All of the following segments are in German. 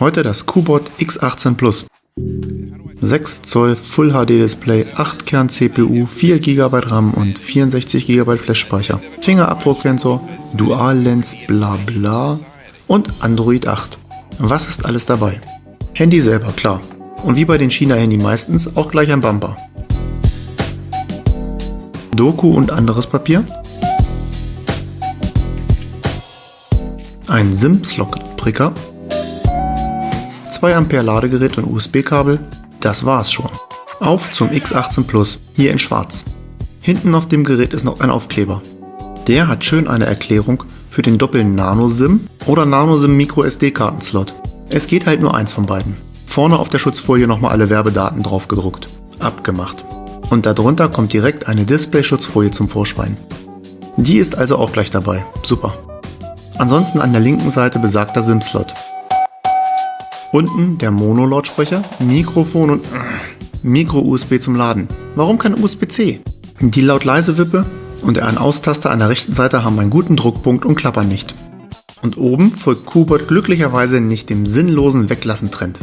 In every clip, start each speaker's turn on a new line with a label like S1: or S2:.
S1: Heute das QBot X18 Plus. 6 Zoll Full HD Display, 8 Kern CPU, 4 GB RAM und 64 GB Flash-Speicher, Fingerabdrucksensor, Dual Lens, bla bla und Android 8. Was ist alles dabei? Handy selber, klar. Und wie bei den China-Handy meistens auch gleich ein Bumper. Doku und anderes Papier. Ein SIM-Slot-Pricker 2 Ampere Ladegerät und USB-Kabel, das war's schon. Auf zum X18 Plus, hier in schwarz. Hinten auf dem Gerät ist noch ein Aufkleber. Der hat schön eine Erklärung für den doppelten Nano-SIM oder Nano-SIM Micro SD-Kartenslot. Es geht halt nur eins von beiden. Vorne auf der Schutzfolie nochmal alle Werbedaten drauf gedruckt. Abgemacht. Und darunter kommt direkt eine Display-Schutzfolie zum Vorschein. Die ist also auch gleich dabei. Super. Ansonsten an der linken Seite besagter SIM-Slot. Unten der Mono-Lautsprecher, Mikrofon und äh, Micro-USB zum Laden. Warum kein USB-C? Die laut-leise-Wippe und der An-Aus-Taster an der rechten Seite haben einen guten Druckpunkt und klappern nicht. Und oben folgt Kubot glücklicherweise nicht dem sinnlosen Weglassen-Trend.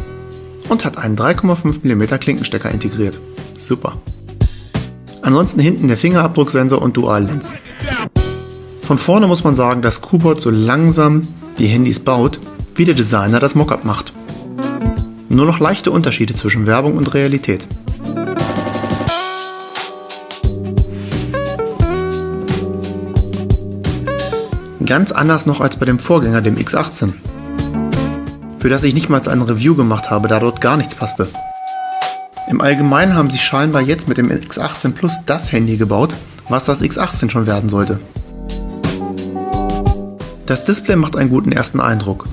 S1: Und hat einen 3,5 mm Klinkenstecker integriert. Super. Ansonsten hinten der Fingerabdrucksensor und Dual-Lens. Von vorne muss man sagen, dass Kubot so langsam die Handys baut, wie der Designer das Mockup macht. Nur noch leichte Unterschiede zwischen Werbung und Realität. Ganz anders noch als bei dem Vorgänger, dem X18. Für das ich nicht mal ein Review gemacht habe, da dort gar nichts passte. Im Allgemeinen haben sie scheinbar jetzt mit dem X18 Plus das Handy gebaut, was das X18 schon werden sollte. Das Display macht einen guten ersten Eindruck.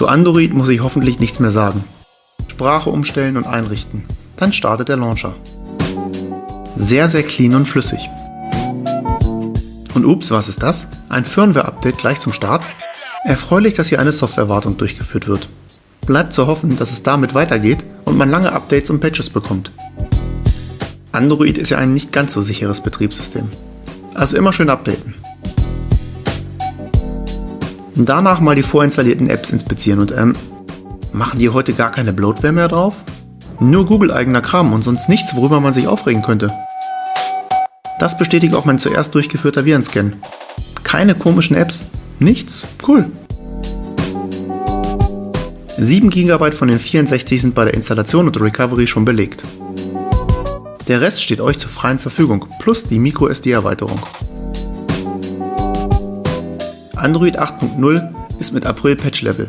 S1: Zu Android muss ich hoffentlich nichts mehr sagen. Sprache umstellen und einrichten. Dann startet der Launcher. Sehr, sehr clean und flüssig. Und ups, was ist das? Ein Firmware-Update gleich zum Start? Erfreulich, dass hier eine Softwarewartung durchgeführt wird. Bleibt zu hoffen, dass es damit weitergeht und man lange Updates und Patches bekommt. Android ist ja ein nicht ganz so sicheres Betriebssystem. Also immer schön updaten. Danach mal die vorinstallierten Apps inspizieren und ähm, machen die heute gar keine Bloatware mehr drauf? Nur Google eigener Kram und sonst nichts, worüber man sich aufregen könnte. Das bestätigt auch mein zuerst durchgeführter Virenscan. Keine komischen Apps, nichts, cool. 7 GB von den 64 sind bei der Installation und Recovery schon belegt. Der Rest steht euch zur freien Verfügung, plus die MicroSD-Erweiterung. Android 8.0 ist mit April Patch-Level.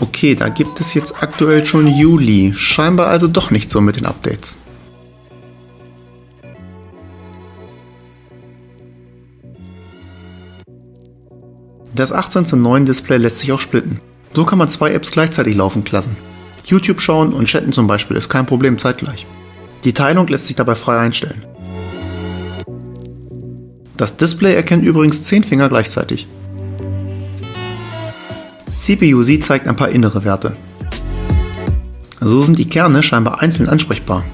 S1: Okay, da gibt es jetzt aktuell schon Juli. Scheinbar also doch nicht so mit den Updates. Das 18 zu 9 Display lässt sich auch splitten. So kann man zwei Apps gleichzeitig laufen lassen. YouTube schauen und chatten zum Beispiel ist kein Problem zeitgleich. Die Teilung lässt sich dabei frei einstellen. Das Display erkennt übrigens 10 Finger gleichzeitig. CPU-Z zeigt ein paar innere Werte. So sind die Kerne scheinbar einzeln ansprechbar.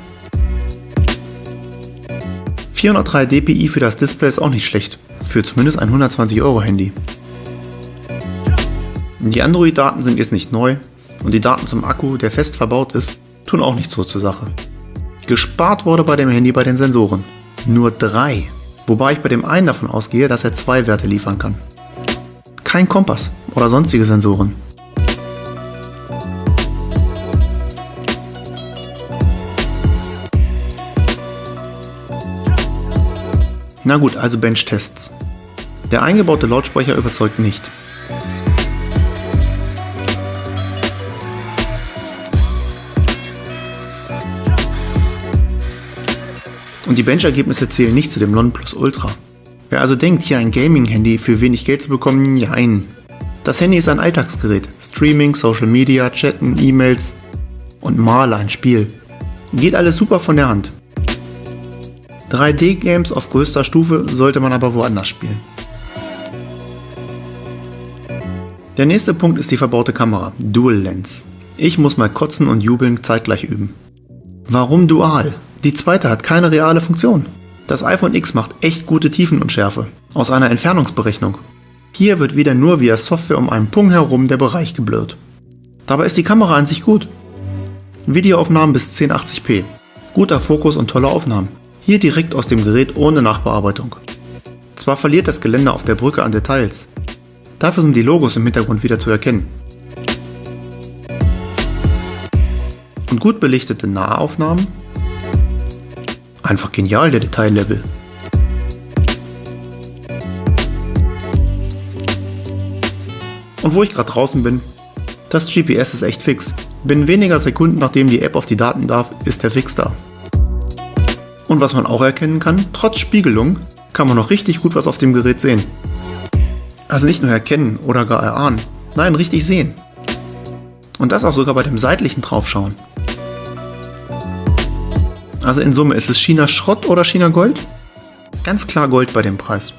S1: 403 dpi für das Display ist auch nicht schlecht, für zumindest ein 120 Euro Handy. Die Android-Daten sind jetzt nicht neu und die Daten zum Akku, der fest verbaut ist, tun auch nichts so zur Sache. Gespart wurde bei dem Handy bei den Sensoren. Nur drei, wobei ich bei dem einen davon ausgehe, dass er zwei Werte liefern kann. Kein Kompass, oder sonstige Sensoren. Na gut, also Bench-Tests. Der eingebaute Lautsprecher überzeugt nicht. Und die Bench-Ergebnisse zählen nicht zu dem Nonplus Ultra. Wer also denkt, hier ein Gaming-Handy für wenig Geld zu bekommen, nein. Das Handy ist ein Alltagsgerät. Streaming, Social Media, Chatten, E-Mails und mal ein Spiel. Geht alles super von der Hand. 3D-Games auf größter Stufe sollte man aber woanders spielen. Der nächste Punkt ist die verbaute Kamera, Dual Lens. Ich muss mal kotzen und jubeln zeitgleich üben. Warum dual? Die zweite hat keine reale Funktion. Das iPhone X macht echt gute Tiefenunschärfe, aus einer Entfernungsberechnung. Hier wird wieder nur via Software um einen Punkt herum der Bereich geblurrt. Dabei ist die Kamera an sich gut. Videoaufnahmen bis 1080p. Guter Fokus und tolle Aufnahmen. Hier direkt aus dem Gerät ohne Nachbearbeitung. Zwar verliert das Geländer auf der Brücke an Details, dafür sind die Logos im Hintergrund wieder zu erkennen. Und gut belichtete Nahaufnahmen? Einfach genial der Detaillevel. Und wo ich gerade draußen bin, das GPS ist echt fix. Binnen weniger Sekunden nachdem die App auf die Daten darf, ist der Fix da. Und was man auch erkennen kann, trotz Spiegelung kann man noch richtig gut was auf dem Gerät sehen. Also nicht nur erkennen oder gar erahnen, nein, richtig sehen. Und das auch sogar bei dem seitlichen Draufschauen. Also in Summe, ist es China Schrott oder China Gold? Ganz klar Gold bei dem Preis.